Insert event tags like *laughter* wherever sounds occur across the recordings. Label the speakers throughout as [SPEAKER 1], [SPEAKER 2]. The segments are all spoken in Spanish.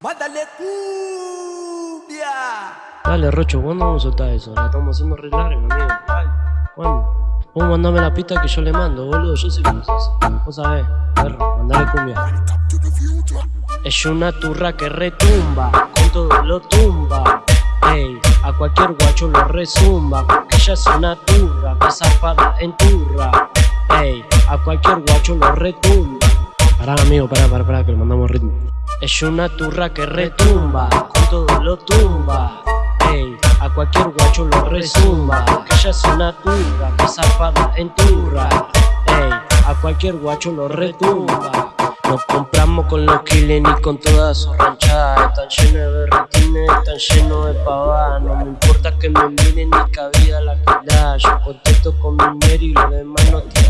[SPEAKER 1] Mándale cumbia.
[SPEAKER 2] Dale, Rocho, ¿cuándo vamos a soltar eso? La estamos haciendo re larga, amigo. ¿Cuándo? Vos mandame la pista que yo le mando, boludo. Yo sé cómo se hace. Vos sabés, perro, mandale cumbia. Es una turra que retumba, con todo lo tumba. Ey, a cualquier guacho lo resumba, porque ella es una turra, que zapada en turra. Ey, a cualquier guacho lo retumba. Pará, amigo, pará, pará, pará, que le mandamos ritmo. Es una turra que retumba, con todo lo tumba. Ey, a cualquier guacho lo resumba, porque ella es una turra, que zapada en turra. Ey, a cualquier guacho lo retumba. Nos compramos con los killers y con todas sus ranchadas Están llenos de berretines, están llenos de pavadas No me importa que me miren ni cabida la que Yo contento con mi dinero y los demás no tienen nada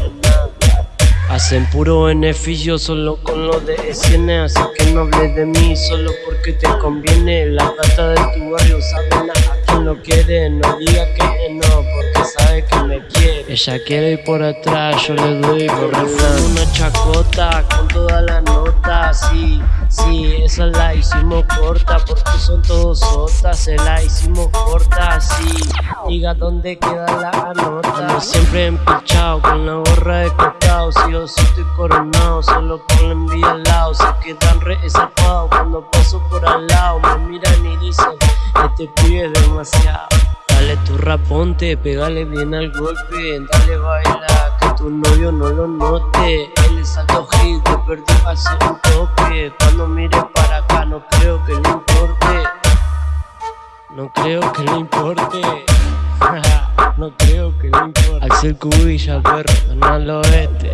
[SPEAKER 2] Hacen puro beneficio solo con lo de S.N. Así que no hables de mí solo porque te conviene. La plata de tu barrio saben a quien lo quiere No diga que no porque sabe que me quiere. Ella quiere ir por atrás, yo le doy por refrán Una chacota con toda la nota, sí Sí, esa la hicimos corta porque son todos sotas Se la hicimos corta, sí. Diga dónde queda la nota Ando siempre empichado con la gorra de costado Si yo sí estoy coronado, solo por la envidia al lado. Se quedan re cuando paso por al lado. Me miran y dicen, este pibe es demasiado. Dale tu raponte, pegale bien al golpe Dale baila, que tu novio no lo note. Él es alto hit, te perdió hace un toque. Cuando mire para acá no creo que le importe. No creo que le importe *laughs* No creo que le importe. Axel Cubilla, perro, no lo este